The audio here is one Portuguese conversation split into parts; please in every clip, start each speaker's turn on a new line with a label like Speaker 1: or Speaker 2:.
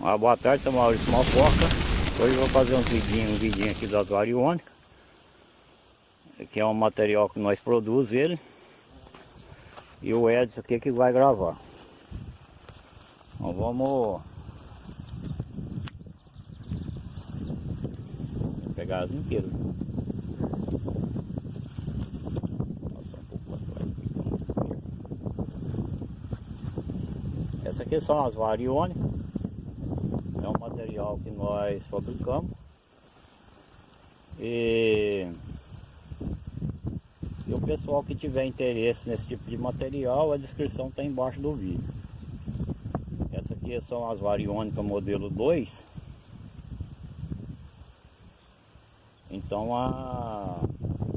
Speaker 1: Uma boa tarde, sou Maurício Malfoca. Hoje eu vou fazer um vidinho, um vidinho aqui das variônicas. Que é um material que nós produzimos ele. E o Edson aqui que vai gravar. Então vamos... Vou pegar as inteiras. Essa aqui são as variônicas é material que nós fabricamos e, e o pessoal que tiver interesse nesse tipo de material, a descrição está embaixo do vídeo. Essa aqui são as variônicas modelo 2. Então a,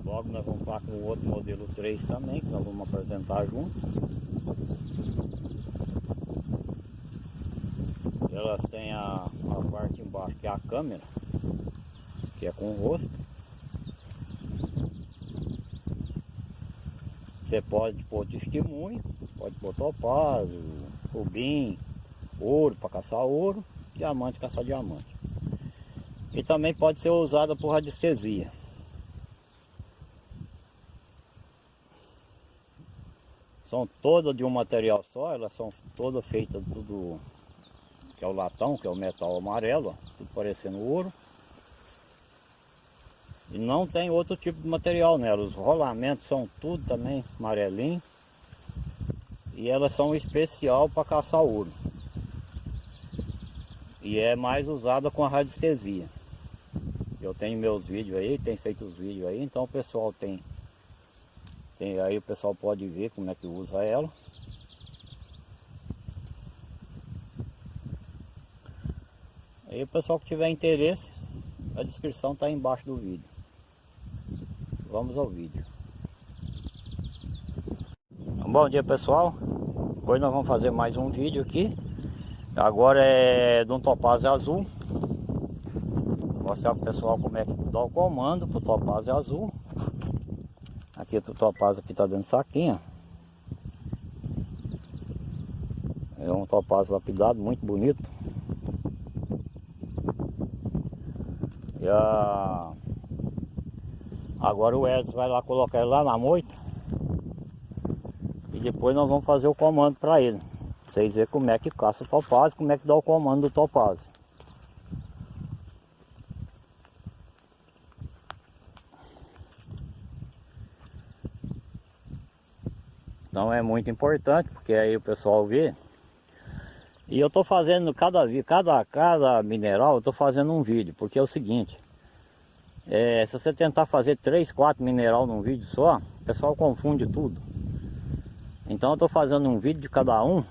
Speaker 1: logo nós vamos para com o outro modelo 3 também, que nós vamos apresentar junto. Elas têm a, a parte embaixo que é a câmera, que é com o rosto. Você pode pôr testemunho, pode pôr topázio, rubim, ouro para caçar ouro, diamante caçar diamante. E também pode ser usada por radiestesia. São todas de um material só, elas são todas feitas tudo que é o latão, que é o metal amarelo, ó, tudo parecendo ouro. E não tem outro tipo de material nela, os rolamentos são tudo também amarelinho. E elas são especial para caçar ouro. E é mais usada com a radiestesia. Eu tenho meus vídeos aí, tem feito os vídeos aí, então o pessoal tem, tem aí o pessoal pode ver como é que usa ela. Aí o pessoal que tiver interesse, a descrição está embaixo do vídeo. Vamos ao vídeo. Bom dia pessoal, hoje nós vamos fazer mais um vídeo aqui. Agora é de um topázio azul. Vou mostrar para o pessoal como é que dá o comando para o topázio azul. Aqui o topázio aqui está dentro do saquinho. É um topázio lapidado, muito bonito. E a... Agora o Edson vai lá colocar ele lá na moita. E depois nós vamos fazer o comando para ele. Pra vocês verem como é que caça o topázio, como é que dá o comando do topázio. Então é muito importante, porque aí o pessoal vê. E eu estou fazendo cada, cada, cada mineral, eu estou fazendo um vídeo, porque é o seguinte. É, se você tentar fazer 3, 4 mineral num vídeo só, o pessoal confunde tudo. Então eu estou fazendo um vídeo de cada um,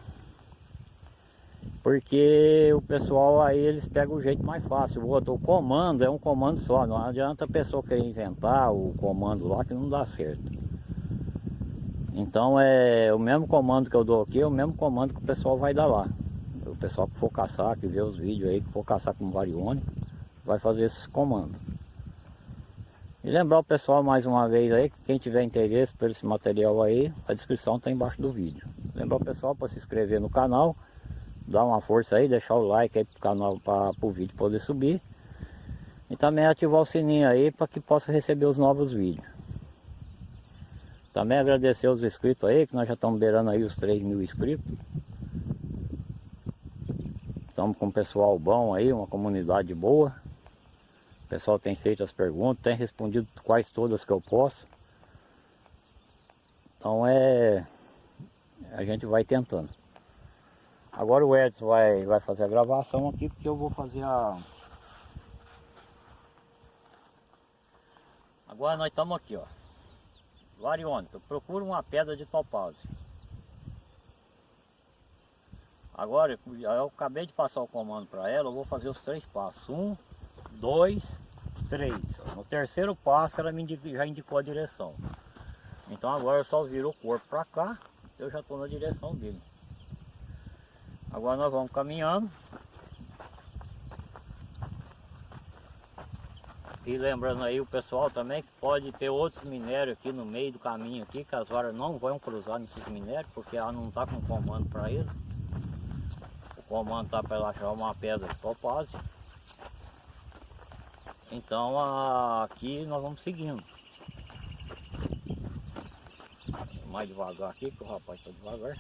Speaker 1: porque o pessoal aí eles pegam o jeito mais fácil. O outro, o comando é um comando só, não adianta a pessoa querer inventar o comando lá que não dá certo. Então é o mesmo comando que eu dou aqui, é o mesmo comando que o pessoal vai dar lá. Pessoal que for caçar, que vê os vídeos aí, que for caçar com variônico, vai fazer esses comandos. E lembrar o pessoal mais uma vez aí, que quem tiver interesse por esse material aí, a descrição está embaixo do vídeo. Lembrar o pessoal para se inscrever no canal, dar uma força aí, deixar o like aí pro canal para o vídeo poder subir. E também ativar o sininho aí para que possa receber os novos vídeos. Também agradecer os inscritos aí, que nós já estamos beirando aí os 3 mil inscritos. Estamos com um pessoal bom aí, uma comunidade boa. O pessoal tem feito as perguntas, tem respondido quase todas que eu posso. Então é... A gente vai tentando. Agora o Edson vai, vai fazer a gravação aqui, porque eu vou fazer a... Agora nós estamos aqui, ó. Variônica, procura uma pedra de topázio. Agora, eu acabei de passar o comando para ela, eu vou fazer os três passos. Um, dois, três. No terceiro passo ela indicou, já indicou a direção. Então agora eu só viro o corpo para cá, eu já estou na direção dele. Agora nós vamos caminhando. E lembrando aí o pessoal também que pode ter outros minérios aqui no meio do caminho aqui, que as varas não vão cruzar nesses minérios, porque ela não está com comando para eles. Comando tá para ela achar uma pedra de topázio. Então aqui nós vamos seguindo. Mais devagar aqui, que o rapaz está devagar.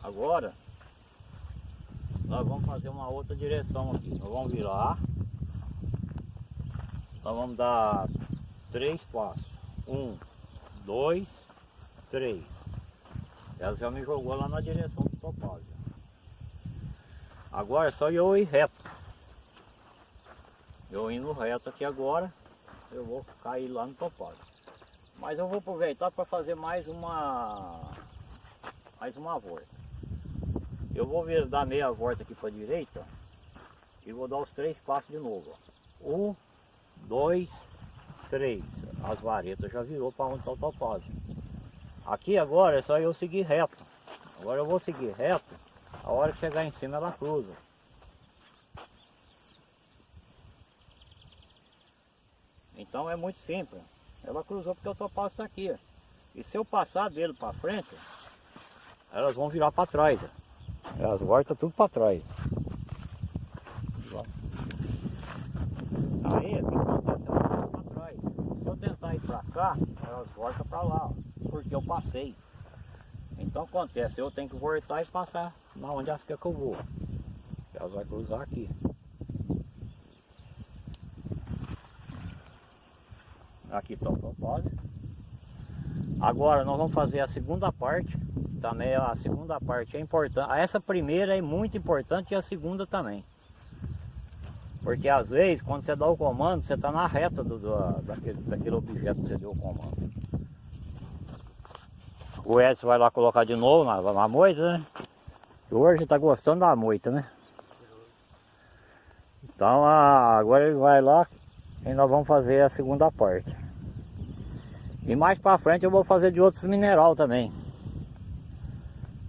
Speaker 1: Agora nós vamos fazer uma outra direção aqui. Nós vamos virar. Nós vamos dar três passos. Um, dois, três. Ela já me jogou lá na direção do topázio. Agora é só eu ir reto. Eu indo reto aqui agora, eu vou cair lá no topázio. Mas eu vou aproveitar para fazer mais uma mais uma volta. Eu vou vir, dar meia volta aqui para a direita e vou dar os três passos de novo. Ó. Um, dois, três. As varetas já virou para onde está o topázio. Aqui agora é só eu seguir reto. Agora eu vou seguir reto. A hora que chegar em cima ela cruza. Então é muito simples. Ela cruzou porque o topázio está aqui. E se eu passar dele para frente, elas vão virar para trás. Elas voltam tudo para trás. Aí, o que para trás. Se eu tentar ir para cá, elas voltam para lá, porque eu passei. Então acontece, eu tenho que voltar e passar na onde querem que eu vou. Elas vão cruzar aqui. Aqui está o propósito. Agora nós vamos fazer a segunda parte também a segunda parte é importante. Essa primeira é muito importante e a segunda também. Porque às vezes, quando você dá o comando, você está na reta do, do, daquele, daquele objeto que você deu o comando. O Edson vai lá colocar de novo na, na moita, né? Hoje está gostando da moita, né? Então agora ele vai lá e nós vamos fazer a segunda parte. E mais para frente eu vou fazer de outros mineral também.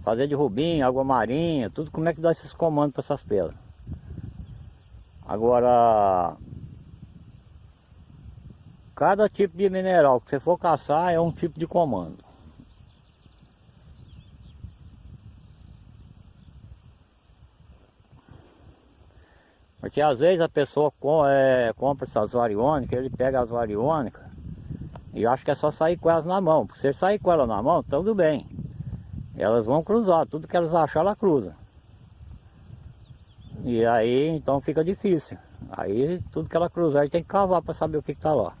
Speaker 1: Fazer de rubinho, água marinha, tudo como é que dá esses comandos para essas pedras. Agora, cada tipo de mineral que você for caçar é um tipo de comando. Porque às vezes a pessoa com, é, compra essas variônicas, ele pega as variônicas e acha que é só sair com elas na mão. Porque se ele sair com ela na mão, tudo bem elas vão cruzar, tudo que elas achar ela cruza. E aí então fica difícil. Aí tudo que ela cruzar ele tem que cavar para saber o que está lá.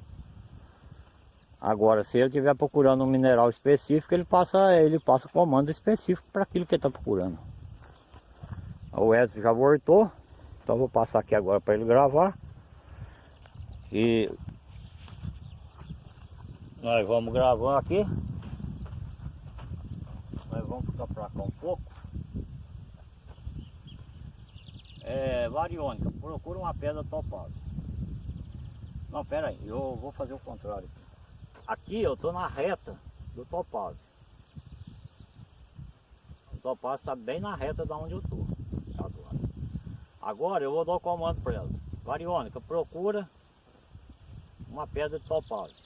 Speaker 1: Agora se ele estiver procurando um mineral específico, ele passa, ele passa comando específico para aquilo que ele está procurando. O Edson já voltou, então vou passar aqui agora para ele gravar. E nós vamos gravando aqui vamos ficar para cá um pouco. É, variônica, procura uma pedra topázio. Não, pera aí, eu vou fazer o contrário. Aqui eu estou na reta do topázio. O topázio está bem na reta da onde eu estou. Agora. eu vou dar o comando para ela. Variônica, procura uma pedra de topázio.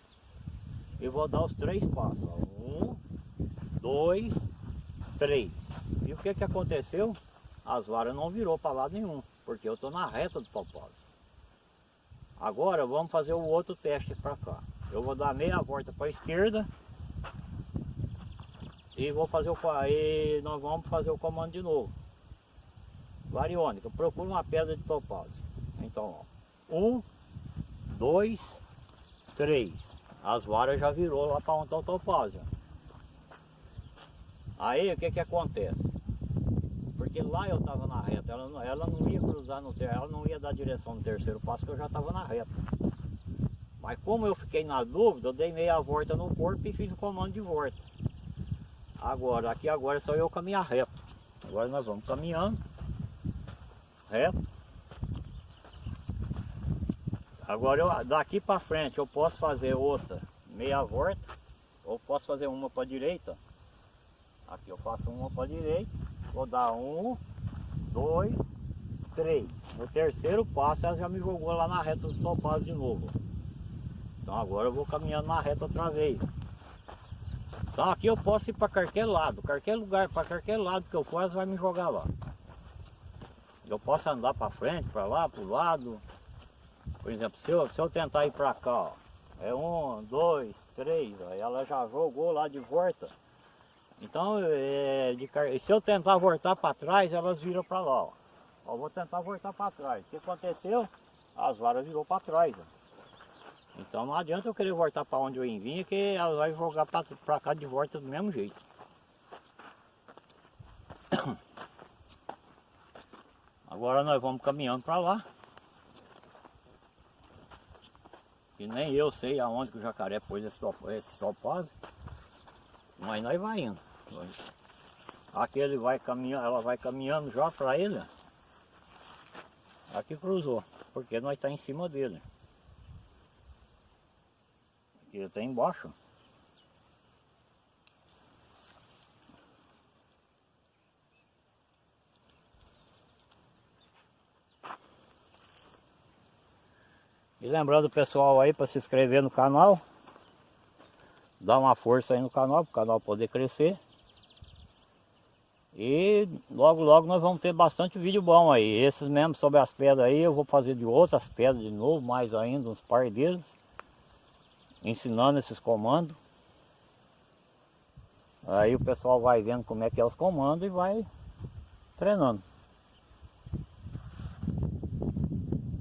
Speaker 1: E vou dar os três passos. Um, dois, três. E o que que aconteceu? As varas não virou para lado nenhum, porque eu estou na reta do topósito. Agora vamos fazer o outro teste para cá. Eu vou dar meia volta para a esquerda e vou fazer o nós vamos fazer o comando de novo. Variônica, procura uma pedra de topázio. Então, ó, um, dois, três. As varas já virou lá para onde está o topázio. Aí o que que acontece? Porque lá eu estava na reta, ela não, ela não ia cruzar no terceiro, ela não ia dar direção no terceiro passo, que eu já estava na reta. Mas como eu fiquei na dúvida, eu dei meia volta no corpo e fiz o comando de volta. Agora, aqui agora é só eu caminhar reto. Agora nós vamos caminhando reto. Agora eu, daqui para frente eu posso fazer outra meia volta ou posso fazer uma para direita Aqui eu faço uma para direita, vou dar um, dois, três. No terceiro passo ela já me jogou lá na reta dos topados de novo. Então agora eu vou caminhando na reta outra vez. Então aqui eu posso ir para qualquer lado, qualquer lugar, para qualquer lado que eu for, vai me jogar lá. Eu posso andar para frente, para lá, para o lado. Por exemplo, se eu, se eu tentar ir para cá, ó, é um, dois, três, ó, ela já jogou lá de volta. Então, é, de, se eu tentar voltar para trás, elas viram para lá. Ó. ó. vou tentar voltar para trás. O que aconteceu? As varas virou para trás. Ó. Então não adianta eu querer voltar para onde eu vim, que ela vai jogar para cá de volta do mesmo jeito. Agora nós vamos caminhando para lá. E nem eu sei aonde que o jacaré pôs esse, esse. Mas nós vai indo. Aqui ele vai caminhando, ela vai caminhando já para ele. Aqui cruzou, porque nós está em cima dele. Aqui ele está embaixo. E lembrando o pessoal aí para se inscrever no canal. Dar uma força aí no canal, para o canal poder crescer. E logo logo nós vamos ter bastante vídeo bom aí. Esses mesmo sobre as pedras aí, eu vou fazer de outras pedras de novo, mais ainda, uns par deles. Ensinando esses comandos. Aí o pessoal vai vendo como é que é os comandos e vai treinando.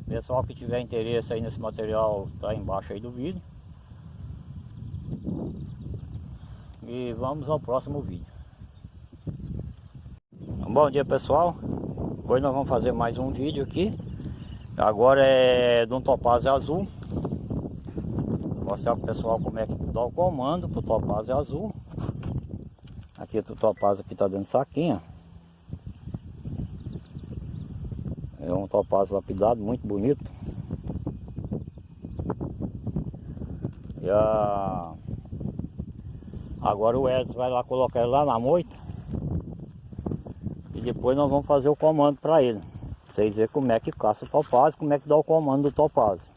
Speaker 1: Pessoal que tiver interesse aí nesse material, tá embaixo aí do vídeo. E vamos ao próximo vídeo. Bom dia pessoal. Hoje nós vamos fazer mais um vídeo aqui. Agora é de um topázio azul. Vou mostrar pro pessoal como é que dá o comando pro topázio azul. Aqui o topázio aqui tá dentro do saquinho. É um topázio lapidado, muito bonito. E a... Agora o Edson vai lá colocar ele lá na moita. E depois nós vamos fazer o comando para ele. Vocês verem como é que caça o topázio, como é que dá o comando do topázio.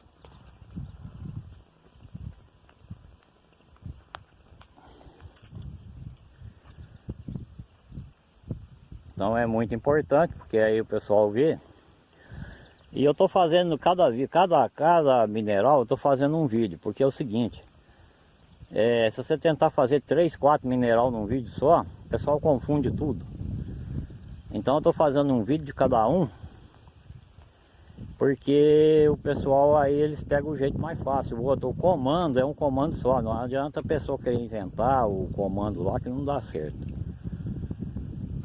Speaker 1: Então é muito importante, porque aí o pessoal vê e eu estou fazendo cada, cada, cada mineral, eu estou fazendo um vídeo, porque é o seguinte, é, se você tentar fazer 3, 4 mineral num vídeo só, o pessoal confunde tudo. Então eu estou fazendo um vídeo de cada um, porque o pessoal aí eles pegam o jeito mais fácil. O outro, o comando é um comando só, não adianta a pessoa querer inventar o comando lá que não dá certo.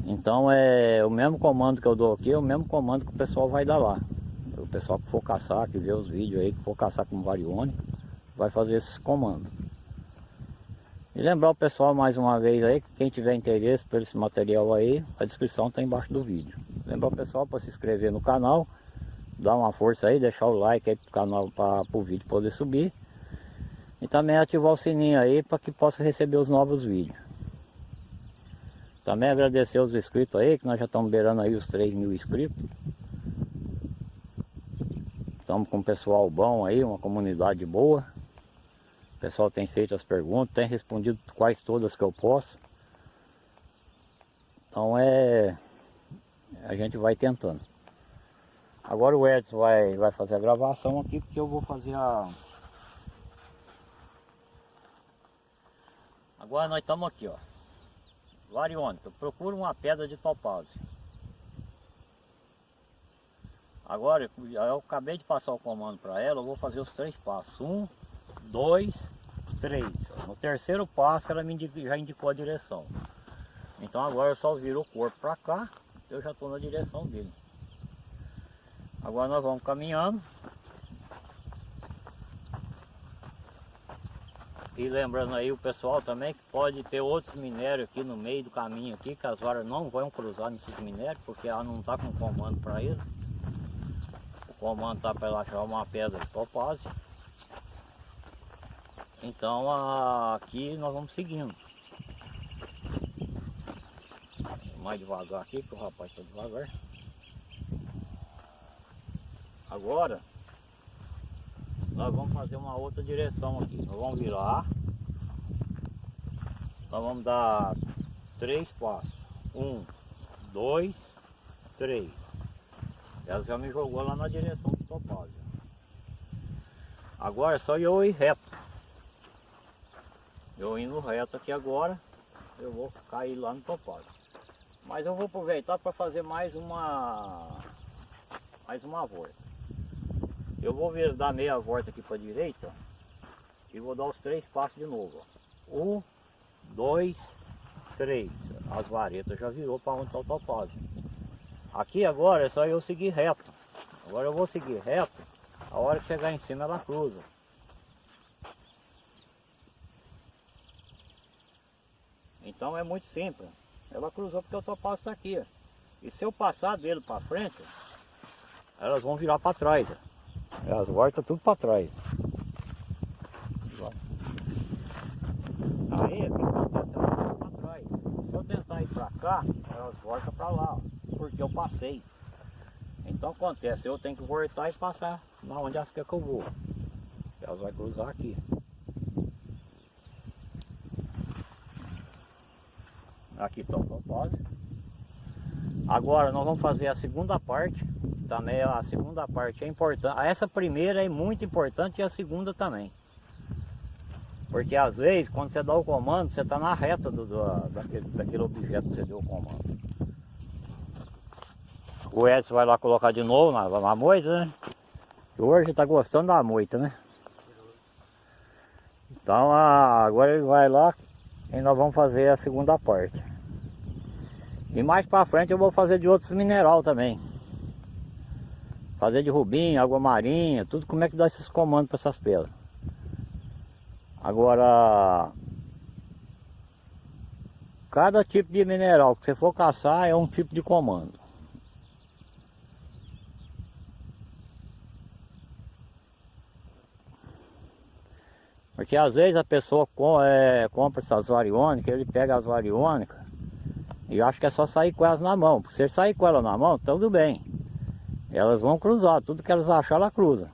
Speaker 1: Então é o mesmo comando que eu dou aqui, é o mesmo comando que o pessoal vai dar lá pessoal que for caçar, que vê os vídeos aí, que for caçar com varione, vai fazer esses comandos. E lembrar o pessoal mais uma vez aí, que quem tiver interesse por esse material aí, a descrição está embaixo do vídeo. Lembrar o pessoal para se inscrever no canal, dar uma força aí, deixar o like aí pro canal, para o vídeo poder subir. E também ativar o sininho aí para que possa receber os novos vídeos. Também agradecer os inscritos aí, que nós já estamos beirando aí os 3 mil inscritos. Estamos com um pessoal bom aí, uma comunidade boa. O pessoal tem feito as perguntas, tem respondido quase todas que eu posso. Então é... A gente vai tentando. Agora o Edson vai, vai fazer a gravação aqui, porque eu vou fazer a... Agora nós estamos aqui, ó. Variônica, procura uma pedra de topázio. Agora, eu acabei de passar o comando para ela, eu vou fazer os três passos. Um, dois, três. No terceiro passo ela me indicou, já indicou a direção. Então agora eu só viro o corpo para cá, eu já estou na direção dele. Agora nós vamos caminhando. E lembrando aí o pessoal também que pode ter outros minérios aqui no meio do caminho aqui, que as varas não vão cruzar nesses minérios, porque ela não está com comando para eles comando tá para ela achar uma pedra de topázio. Então aqui nós vamos seguindo. Mais devagar aqui, que o rapaz está devagar. Agora nós vamos fazer uma outra direção aqui. Nós vamos virar. Nós vamos dar três passos. Um, dois, três. Ela já me jogou lá na direção do topázio. Agora é só eu ir reto. Eu indo reto aqui agora, eu vou cair lá no topázio. Mas eu vou aproveitar para fazer mais uma mais uma volta. Eu vou vir, dar meia volta aqui para a direita e vou dar os três passos de novo. Ó. Um, dois, três. As varetas já virou para onde está o topázio. Aqui agora é só eu seguir reto. Agora eu vou seguir reto. A hora que chegar em cima ela cruza. Então é muito simples. Ela cruzou porque o topázio está aqui. Ó. E se eu passar dele para frente, elas vão virar para trás. Ó. Elas voltam tudo para trás. Aí, o que acontece? Elas voltam para trás. Se eu tentar ir para cá, elas voltam para lá, ó, porque eu passei. Então acontece, eu tenho que voltar e passar na onde elas querem que eu vou. Elas vão cruzar aqui. Aqui está o propósito. Agora nós vamos fazer a segunda parte. Também a segunda parte é importante. Essa primeira é muito importante e a segunda também. Porque às vezes quando você dá o comando, você está na reta do, do, daquele, daquele objeto que você deu o comando. O Edson vai lá colocar de novo na, na moita, né? Hoje está gostando da moita, né? Então agora ele vai lá e nós vamos fazer a segunda parte. E mais para frente eu vou fazer de outros mineral também. Fazer de rubim, água marinha, tudo como é que dá esses comandos para essas pedras. Agora, cada tipo de mineral que você for caçar é um tipo de comando. Porque às vezes a pessoa com, é, compra essas variônicas, ele pega as variônicas e acha que é só sair com elas na mão. Porque se ele sair com ela na mão, tudo bem. Elas vão cruzar, tudo que elas acharem, ela cruza.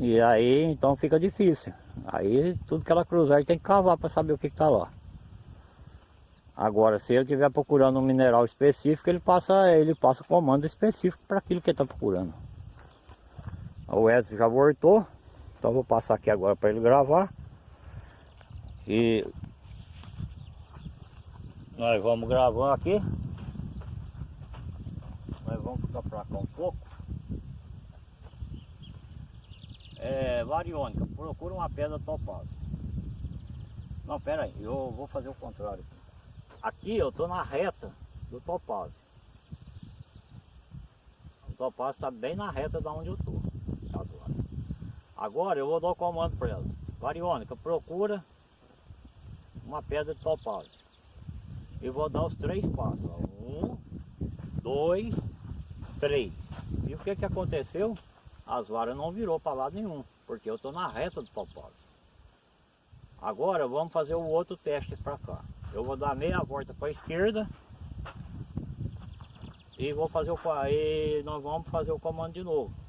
Speaker 1: E aí então fica difícil. Aí tudo que ela cruzar tem que cavar para saber o que está lá. Agora, se ele estiver procurando um mineral específico, ele passa, ele passa comando específico para aquilo que ele está procurando. O Edson já voltou. Então vou passar aqui agora para ele gravar. E nós vamos gravando aqui. Nós vamos ficar para cá um pouco. É, variônica, procura uma pedra topada. Não, pera aí, eu vou fazer o contrário. Aqui eu estou na reta do topázio. O topázio está bem na reta da onde eu estou. Agora eu vou dar o comando para ela. Variônica, procura uma pedra de topázio. E vou dar os três passos. Um, dois, três. E o que que aconteceu? As varas não virou para lado nenhum, porque eu estou na reta do topázio. Agora vamos fazer o outro teste para cá. Eu vou dar meia volta para a esquerda e vou fazer o e nós vamos fazer o comando de novo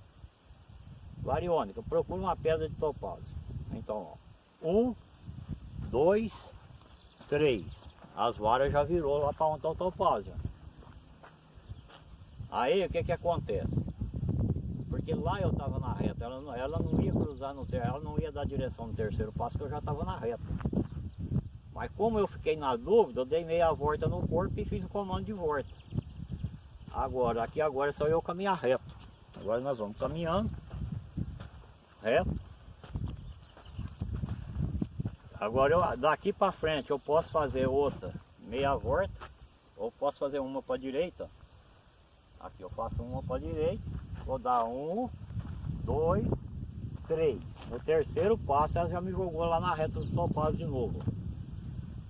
Speaker 1: variônica, procura uma pedra de topázio. Então, ó, um, dois, três. As varas já virou lá para onde está o topázio. Aí o que que acontece? Porque lá eu estava na reta, ela não, ela não ia cruzar no terceiro, ela não ia dar direção no terceiro passo, que eu já estava na reta. Mas como eu fiquei na dúvida, eu dei meia volta no corpo e fiz o comando de volta. Agora, aqui agora é só eu caminhar reto. Agora nós vamos caminhando reto. Agora eu, daqui para frente eu posso fazer outra meia volta ou posso fazer uma para direita. Aqui eu faço uma para direita, vou dar um, dois, três. No terceiro passo ela já me jogou lá na reta dos topados de novo.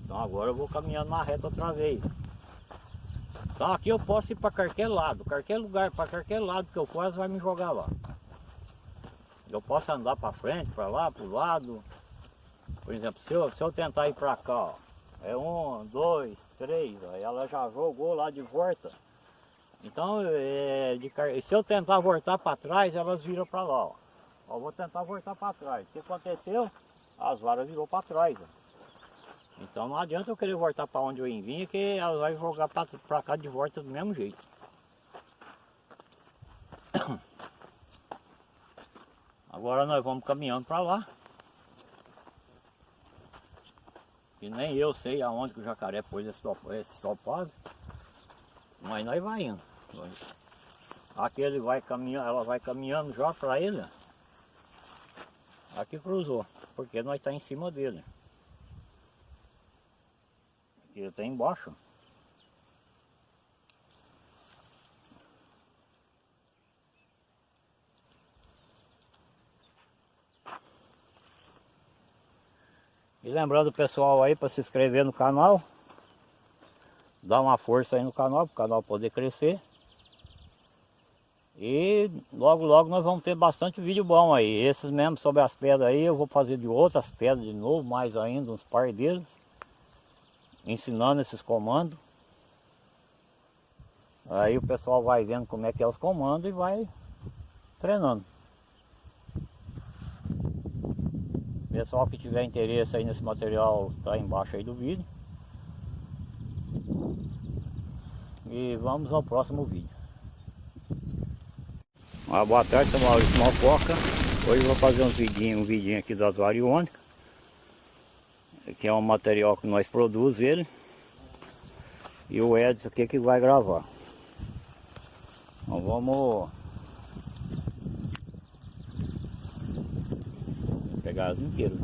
Speaker 1: Então agora eu vou caminhando na reta outra vez. Então aqui eu posso ir para qualquer lado, qualquer lugar, para qualquer lado que eu for, ela vai me jogar lá. Eu posso andar para frente, para lá, para o lado. Por exemplo, se eu, se eu tentar ir para cá, ó, é um, dois, três, ó, ela já jogou lá de volta. Então, é, de, se eu tentar voltar para trás, elas viram para lá. Ó. ó. vou tentar voltar para trás. O que aconteceu? As varas virou para trás. Ó. Então não adianta eu querer voltar para onde eu vim, que ela vai jogar para cá de volta do mesmo jeito. Agora nós vamos caminhando para lá. E nem eu sei aonde que o jacaré pôs esse, esse. Mas nós vai indo. Aqui ele vai caminhando, ela vai caminhando já para ele. Aqui cruzou, porque nós está em cima dele. Aqui está embaixo. E lembrando o pessoal aí para se inscrever no canal. Dar uma força aí no canal, para o canal poder crescer. E logo logo nós vamos ter bastante vídeo bom aí. Esses mesmo sobre as pedras aí, eu vou fazer de outras pedras de novo, mais ainda, uns par deles. Ensinando esses comandos. Aí o pessoal vai vendo como é que é os comandos e vai treinando. Pessoal que tiver interesse aí nesse material, tá embaixo aí do vídeo. E vamos ao próximo vídeo. Uma boa tarde, sou Maurício Malfoca. Hoje vou fazer um vidinho, um vidinho aqui das variônicas. Que é um material que nós produzimos ele. E o Edson aqui que vai gravar. Então vamos pegar as inteiras.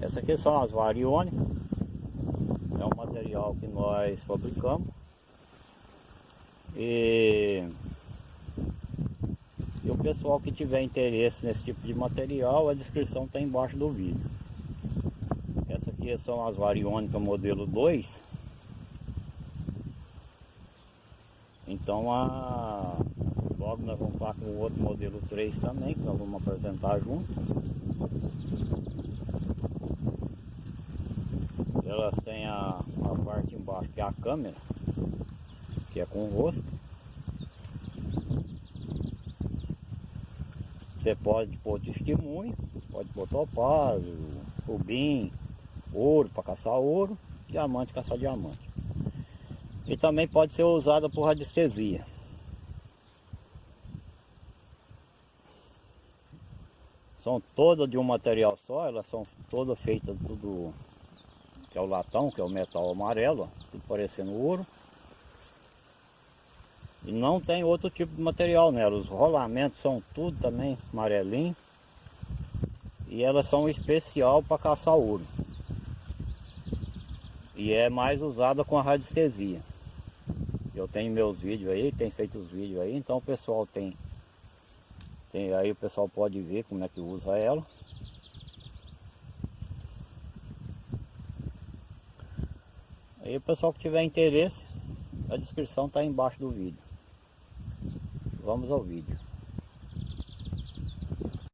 Speaker 1: Essa aqui são as variônicas. É um material que nós fabricamos. E, e o pessoal que tiver interesse nesse tipo de material, a descrição está embaixo do vídeo. Essa aqui são as variônicas modelo 2 Então a... logo nós vamos estar com o outro modelo 3 também, que nós vamos apresentar junto. Elas têm a, a parte embaixo que é a câmera, que é com rosto. Você pode pôr testemunho, pode pôr topázio, rubim, ouro para caçar ouro, diamante caçar diamante e também pode ser usada por radiestesia. São todas de um material só, elas são todas feitas tudo que é o latão, que é o metal amarelo, tudo parecendo ouro. E não tem outro tipo de material nela, os rolamentos são tudo também amarelinho. E elas são especial para caçar ouro. E é mais usada com a radiestesia. Eu tenho meus vídeos aí, tem feito os vídeos aí, então o pessoal tem, tem aí o pessoal pode ver como é que usa ela. Aí o pessoal que tiver interesse, a descrição está embaixo do vídeo. Vamos ao vídeo.